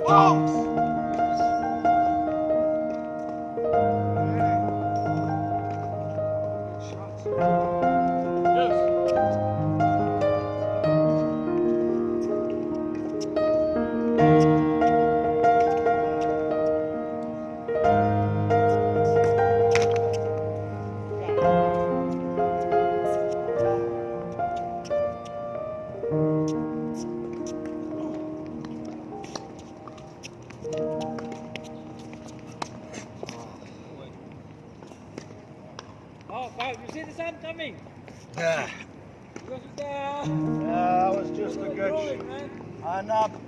False. Yes. Yeah. Uh, that was just a good. shot.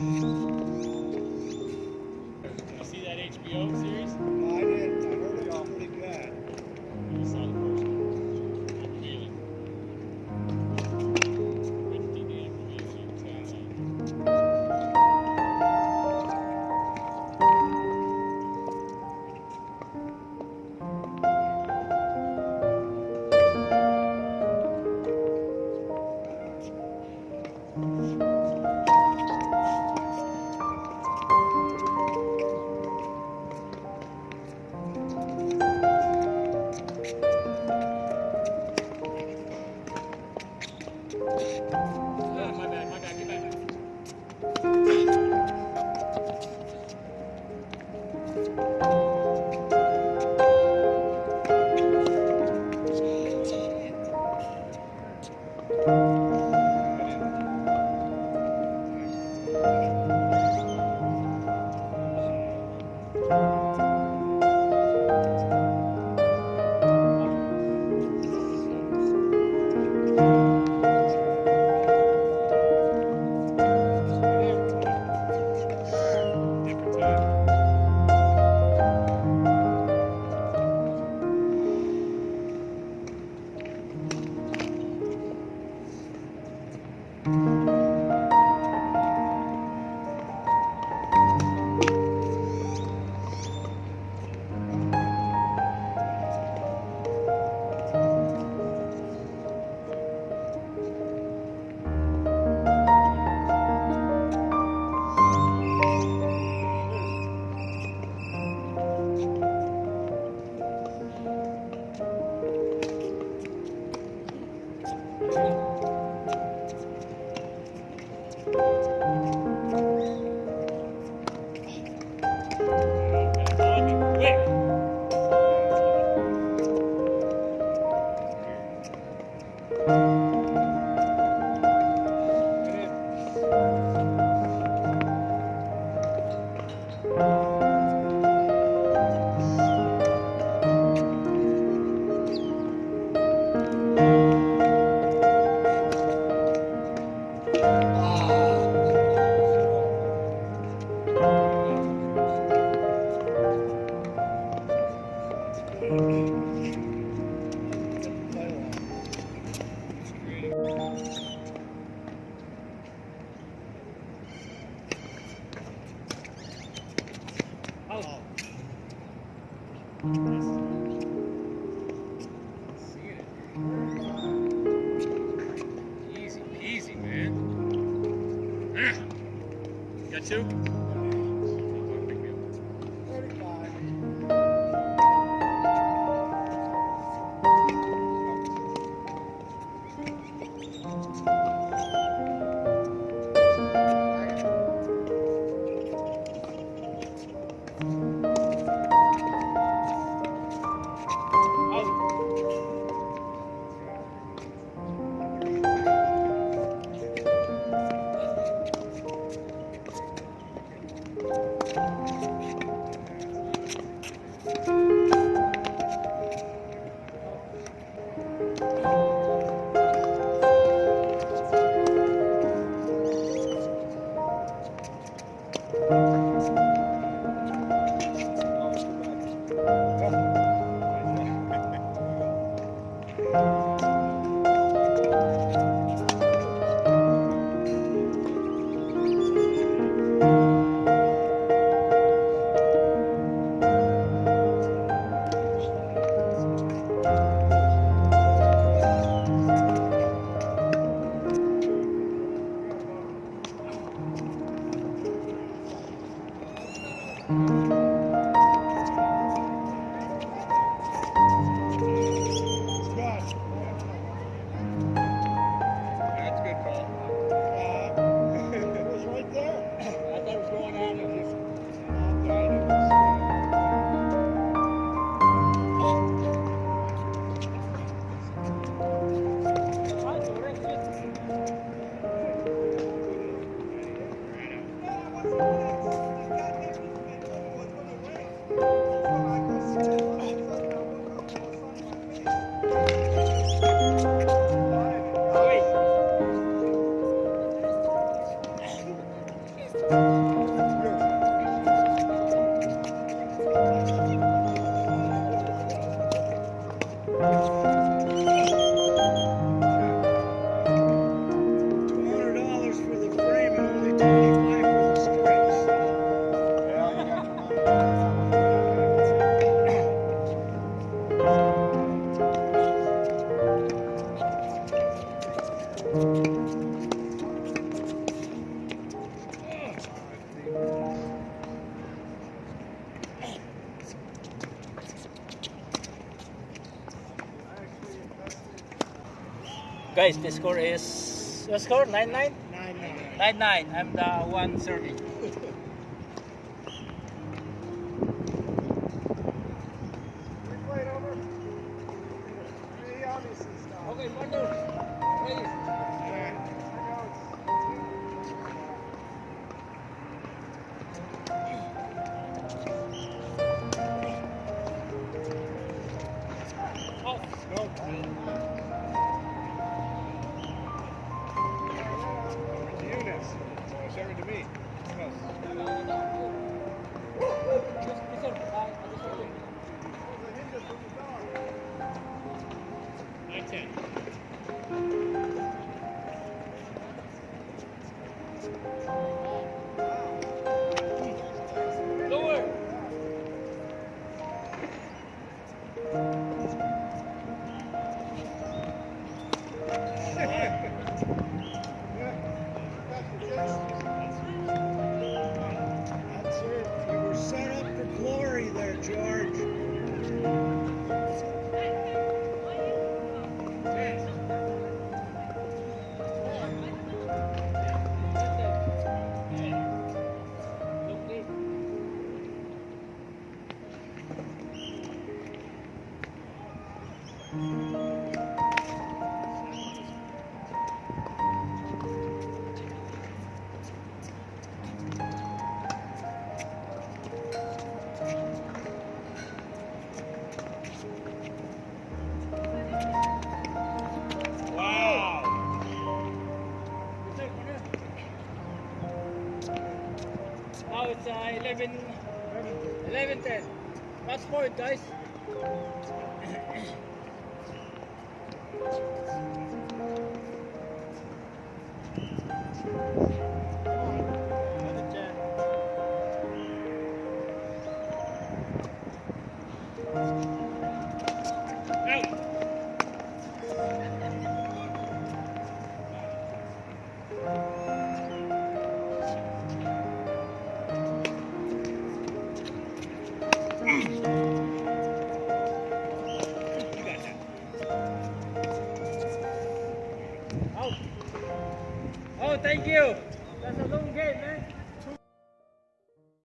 Mm-hmm. Guys, the score is... Your score? 9-9? 9-9. 9-9. I'm the one serving. okay, Martin. Please. Go. Oh. Uh, 11, 11 10. That's for it, guys.